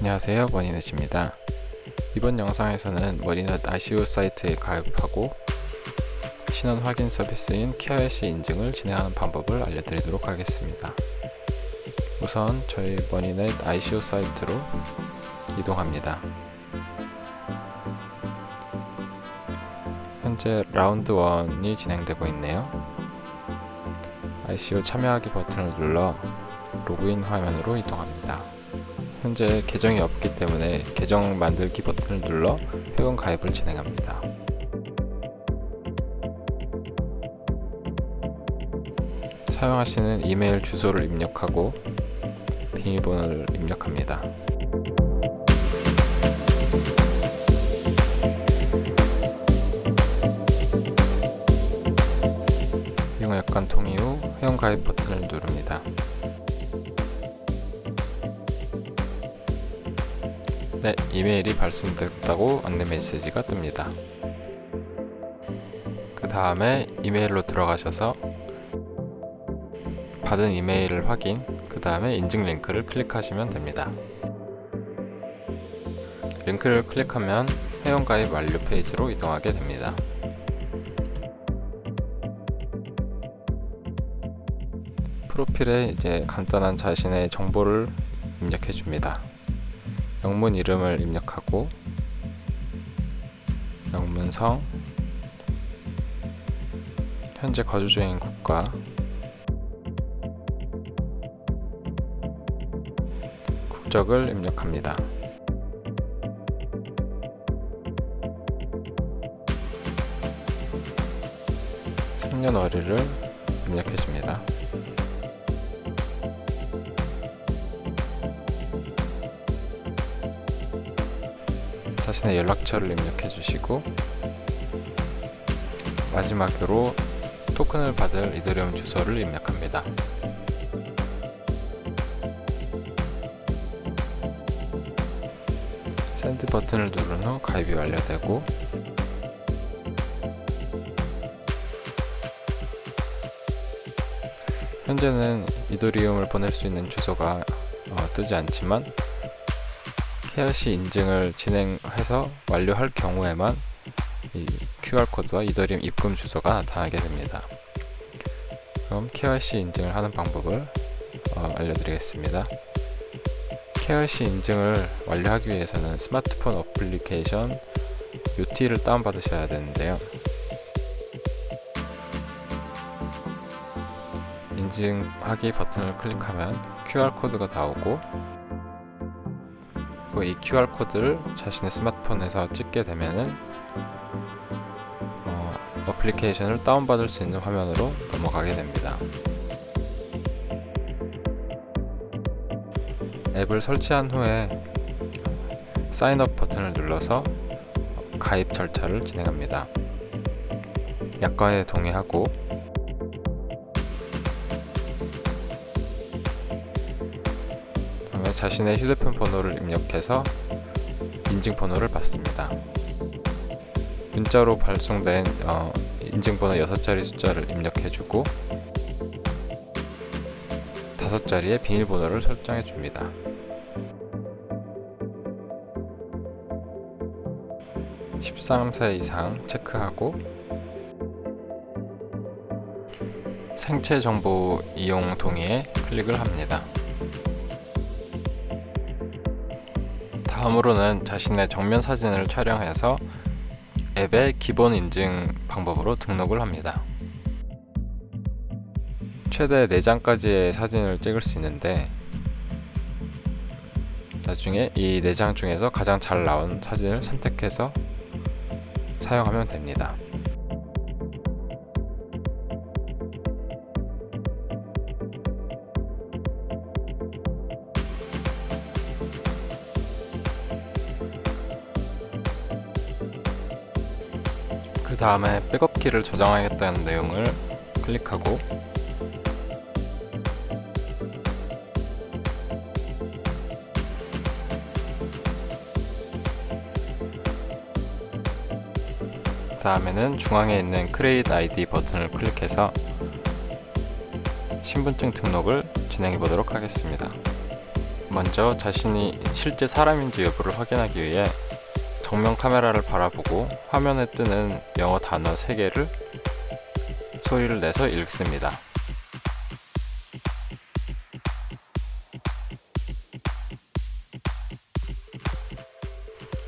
안녕하세요. 머니넷입니다. 이번 영상에서는 머니넷 ICO 사이트에 가입하고 신원 확인 서비스인 KYC 인증을 진행하는 방법을 알려드리도록 하겠습니다. 우선 저희 머니넷 ICO 사이트로 이동합니다. 현재 라운드 1이 진행되고 있네요. ICO 참여하기 버튼을 눌러 로그인 화면으로 이동합니다 현재 계정이 없기 때문에 계정 만들기 버튼을 눌러 회원 가입을 진행합니다. 사용하시는 이메일 주소를 입력하고 비밀번호를 입력합니다. 이용 약관 동의 후 회원 가입 버튼을 누릅니다. 네, 이메일이 발송됐다고 안내 메시지가 뜹니다. 그 다음에 이메일로 들어가셔서 받은 이메일을 확인, 그 다음에 인증 링크를 클릭하시면 됩니다. 링크를 클릭하면 회원가입 완료 페이지로 이동하게 됩니다. 프로필에 이제 간단한 자신의 정보를 입력해 줍니다. 영문 이름을 입력하고 영문성 현재 거주 중인 국가 국적을 입력합니다. 생년월일을 입력해 줍니다. 자신의 연락처를 입력해 주시고 마지막으로 토큰을 받을 이더리움 주소를 입력합니다. send 버튼을 누른 후 가입이 완료되고 현재는 이더리움을 보낼 수 있는 주소가 어, 뜨지 않지만 KYC 인증을 진행해서 완료할 경우에만 이 QR코드와 이더리움 입금 주소가 나타나게 됩니다. 그럼 KYC 인증을 하는 방법을 어, 알려드리겠습니다. KYC 인증을 완료하기 위해서는 스마트폰 어플리케이션 UT를 다운받으셔야 되는데요. 인증하기 버튼을 클릭하면 QR코드가 나오고 이 QR코드를 자신의 스마트폰에서 찍게 되면은 어, 어플리케이션을 다운받을 수 있는 화면으로 넘어가게 됩니다. 앱을 설치한 후에 사인업 버튼을 눌러서 가입 절차를 진행합니다. 약관에 동의하고 자신의 휴대폰 번호를 입력해서 인증번호를 받습니다. 문자로 발송된 어, 인증번호 6자리 숫자를 입력해주고 5자리의 비밀번호를 설정해줍니다. (13세) 이상 체크하고 생체 정보 이용 동의에 클릭을 합니다. 다음으로는 자신의 정면 사진을 촬영해서 앱의 기본 인증 방법으로 등록을 합니다. 최대 4장까지의 사진을 찍을 수 있는데 나중에 이 4장 중에서 가장 잘 나온 사진을 선택해서 사용하면 됩니다. 다음에 백업키를 저장하겠다는 내용을 클릭하고 다음에는 중앙에 있는 Create ID 버튼을 클릭해서 신분증 등록을 진행해 보도록 하겠습니다. 먼저 자신이 실제 사람인지 여부를 확인하기 위해 정면 카메라를 바라보고 화면에 뜨는 영어 단어 3개를 소리를 내서 읽습니다.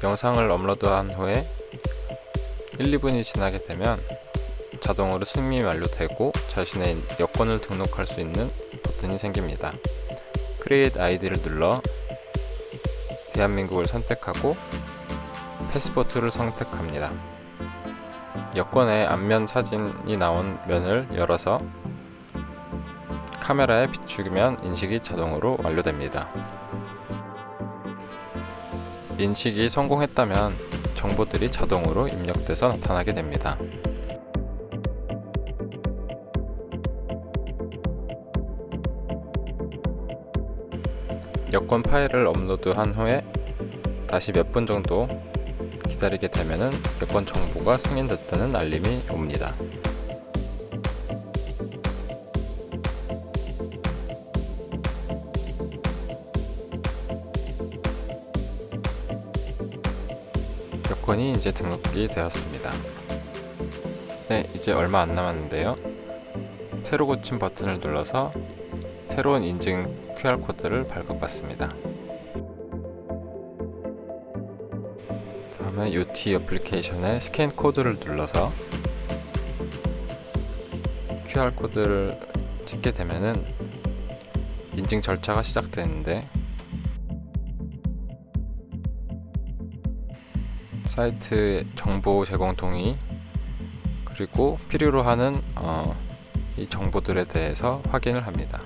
영상을 업로드한 후에 1, 2분이 지나게 되면 자동으로 승인이 완료되고 자신의 여권을 등록할 수 있는 버튼이 생깁니다. Create ID를 눌러 대한민국을 선택하고 패스포트를 선택합니다. 여권의 앞면 사진이 나온 면을 열어서 카메라에 비추면 인식이 자동으로 완료됩니다. 인식이 성공했다면 정보들이 자동으로 입력돼서 나타나게 됩니다. 여권 파일을 업로드한 후에 다시 몇 분 정도 기다리게 되면 여권 정보가 승인됐다는 알림이 옵니다. 여권이 이제 등록이 되었습니다. 네, 이제 얼마 안 남았는데요. 새로 고침 버튼을 눌러서 새로운 인증 QR코드를 발급받습니다. 다음에 UT 어플리케이션의 스캔 코드를 눌러서 QR코드를 찍게 되면은 인증 절차가 시작되는데 사이트 정보 제공 동의 그리고 필요로 하는 어, 이 정보들에 대해서 확인을 합니다.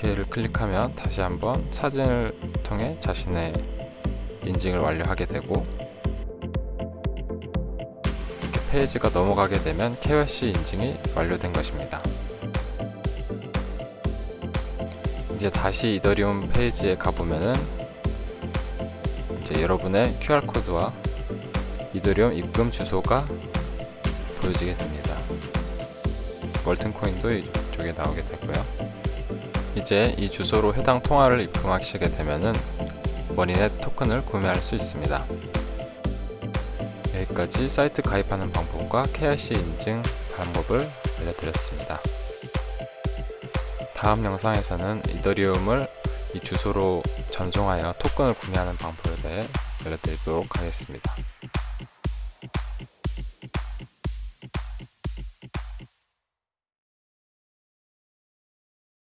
OK를 클릭하면 다시 한번 사진을 통해 자신의 인증을 완료하게 되고 이렇게 페이지가 넘어가게 되면 KYC 인증이 완료된 것입니다. 이제 다시 이더리움 페이지에 가보면은 이제 여러분의 QR코드와 이더리움 입금 주소가 보여지게 됩니다. 월튼코인도 이쪽에 나오게 되고요. 이제 이 주소로 해당 통화를 입금하시게 되면은 머니넷 토큰을 구매할 수 있습니다. 여기까지 사이트 가입하는 방법과 KYC 인증 방법을 알려드렸습니다. 다음 영상에서는 이더리움을 이 주소로 전송하여 토큰을 구매하는 방법에 대해 알려드리도록 하겠습니다.